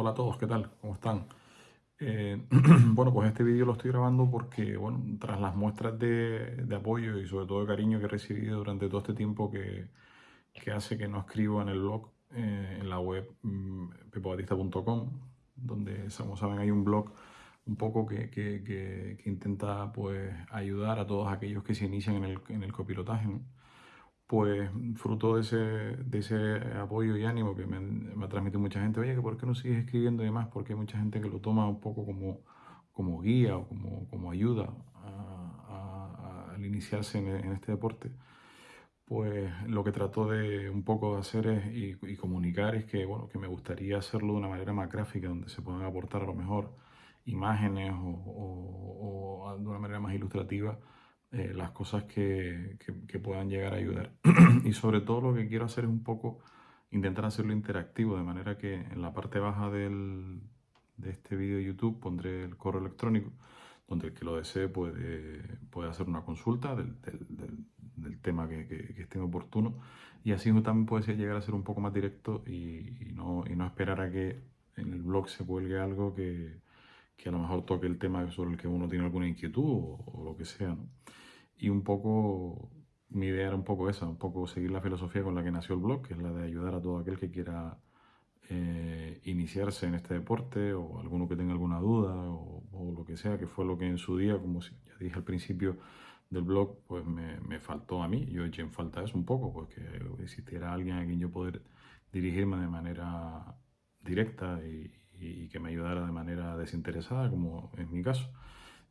Hola a todos, ¿qué tal? ¿Cómo están? Eh, bueno, pues este vídeo lo estoy grabando porque, bueno, tras las muestras de, apoyo y sobre todo de cariño que he recibido durante todo este tiempo que, hace que no escribo en el blog, eh, en la web mmm, donde, como saben, hay un blog un poco que, intenta pues ayudar a todos aquellos que se inician en el, en el copilotaje, pues fruto de ese, de ese apoyo y ánimo que me, me, ha transmitido mucha gente, oye, ¿por qué no sigues escribiendo y demás? Porque hay mucha gente que lo toma un poco como, como guía o como, como ayuda al iniciarse en, este deporte. Pues lo que trato de un poco de hacer es, y, comunicar es que, bueno, que me gustaría hacerlo de una manera más gráfica, donde se puedan aportar a lo mejor imágenes o, o de una manera más ilustrativa eh, las cosas que, que, puedan llegar a ayudar. y sobre todo lo que quiero hacer es un poco intentar hacerlo interactivo, de manera que en la parte baja del, de este vídeo de YouTube pondré el correo electrónico, donde el que lo desee puede, puede hacer una consulta del, del, tema que, que, esté oportuno. Y así también puede llegar a ser un poco más directo y, y, no, y no esperar a que en el blog se cuelgue algo que, que a lo mejor toque el tema sobre el que uno tiene alguna inquietud o, lo que sea. ¿no? Y un poco, mi idea era un poco esa, un poco seguir la filosofía con la que nació el blog, que es la de ayudar a todo aquel que quiera eh, iniciarse en este deporte o alguno que tenga alguna duda o, lo que sea, que fue lo que en su día, como ya dije al principio del blog, pues me, me faltó a mí. Yo eché en falta eso un poco, pues que existiera alguien a quien yo poder dirigirme de manera directa y, y que me ayudara de manera desinteresada, como es mi caso.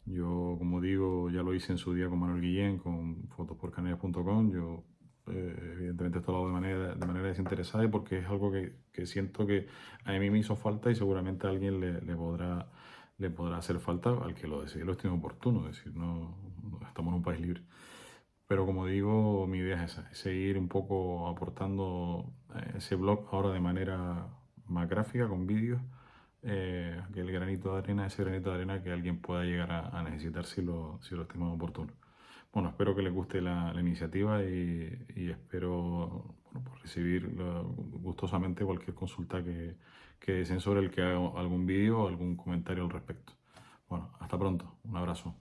Yo, como digo, ya lo hice en su día con Manuel Guillén, con fotosporcanarias.com. Yo, eh, evidentemente, esto lo hago de manera, de manera desinteresada y porque es algo que, que, siento que a mí me hizo falta y seguramente a alguien le, le, podrá, le podrá hacer falta al que lo desee, lo estime oportuno. Es decir, no, estamos en un país libre. Pero como digo, mi idea es esa, es seguir un poco aportando ese blog ahora de manera más gráfica, con vídeos, eh, el granito de arena, ese granito de arena que alguien pueda llegar a, necesitar si lo, si lo oportuno. Bueno, espero que les guste la, iniciativa y, espero pues recibir gustosamente cualquier consulta que, que deseen sobre el que haga algún vídeo o algún comentario al respecto. Bueno, hasta pronto. Un abrazo.